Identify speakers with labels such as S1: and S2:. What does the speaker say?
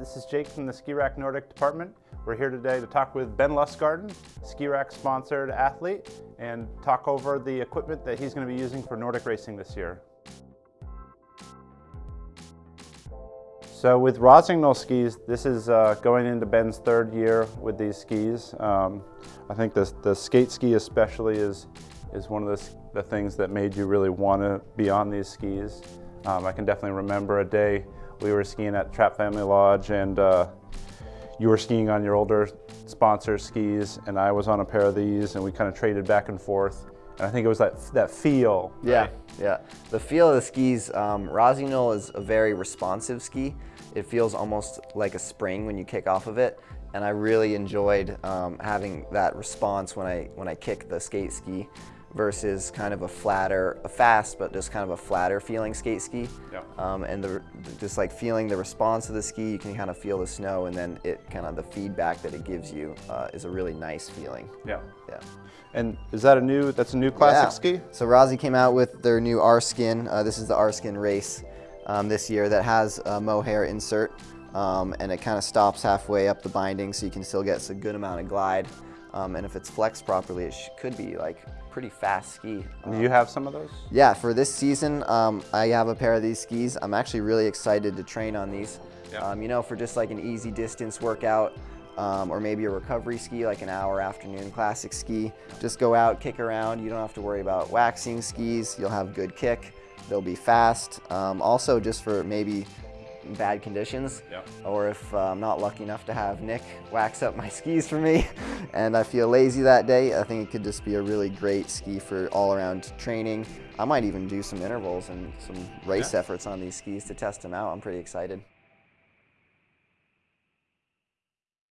S1: This is Jake from the Ski Rack Nordic department. We're here today to talk with Ben Lustgarten, Ski Rack sponsored athlete, and talk over the equipment that he's going to be using for Nordic racing this year. So with Rossignol skis, this is uh, going into Ben's third year with these skis. Um, I think the, the skate ski especially is, is one of the, the things that made you really want to be on these skis. Um, I can definitely remember a day we were skiing at Trapp Family Lodge and uh, you were skiing on your older sponsor skis and I was on a pair of these and we kind of traded back and forth. And I think it was that, that feel.
S2: Yeah,
S1: right?
S2: yeah. The feel of the skis, um, Rossignol is a very responsive ski. It feels almost like a spring when you kick off of it. And I really enjoyed um, having that response when I, when I kick the skate ski versus kind of a flatter, a fast, but just kind of a flatter feeling skate ski.
S1: Yeah.
S2: Um, and the, just like feeling the response of the ski, you can kind of feel the snow and then it kind of the feedback that it gives you uh, is a really nice feeling.
S1: Yeah.
S2: Yeah.
S1: And is that a new, that's a new classic
S2: yeah.
S1: ski?
S2: So Rossi came out with their new R-Skin. Uh, this is the R-Skin race um, this year that has a mohair insert. Um, and it kind of stops halfway up the binding so you can still get a good amount of glide. Um, and if it's flexed properly, it could be like pretty fast ski.
S1: Do you have some of those?
S2: Yeah, for this season, um, I have a pair of these skis. I'm actually really excited to train on these.
S1: Yeah.
S2: Um, you know, for just like an easy distance workout, um, or maybe a recovery ski, like an hour afternoon classic ski. Just go out, kick around. You don't have to worry about waxing skis. You'll have good kick. They'll be fast. Um, also, just for maybe bad conditions
S1: Yeah.
S2: or if uh, I'm not lucky enough to have Nick wax up my skis for me and I feel lazy that day, I think it could just be a really great ski for all around training. I might even do some intervals and some race
S1: Yeah.
S2: efforts on these skis to test them out. I'm pretty excited.